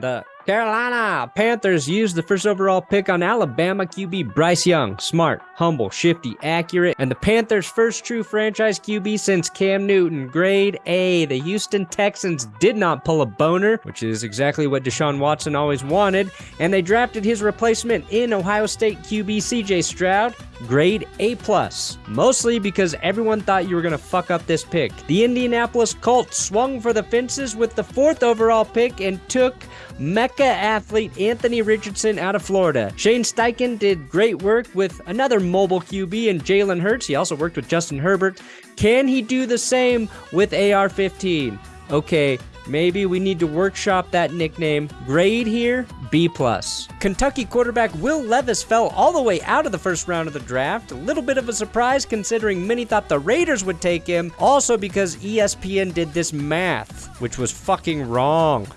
The Carolina Panthers used the first overall pick on Alabama QB Bryce Young. Smart, humble, shifty, accurate, and the Panthers' first true franchise QB since Cam Newton. Grade A. The Houston Texans did not pull a boner, which is exactly what Deshaun Watson always wanted, and they drafted his replacement in Ohio State QB CJ Stroud. Grade A+, plus, mostly because everyone thought you were going to fuck up this pick. The Indianapolis Colts swung for the fences with the fourth overall pick and took Mecca athlete Anthony Richardson out of Florida. Shane Steichen did great work with another mobile QB in Jalen Hurts. He also worked with Justin Herbert. Can he do the same with AR 15? Okay, Maybe we need to workshop that nickname. Grade here, B+. Kentucky quarterback Will Levis fell all the way out of the first round of the draft. A little bit of a surprise considering many thought the Raiders would take him. Also because ESPN did this math, which was fucking wrong.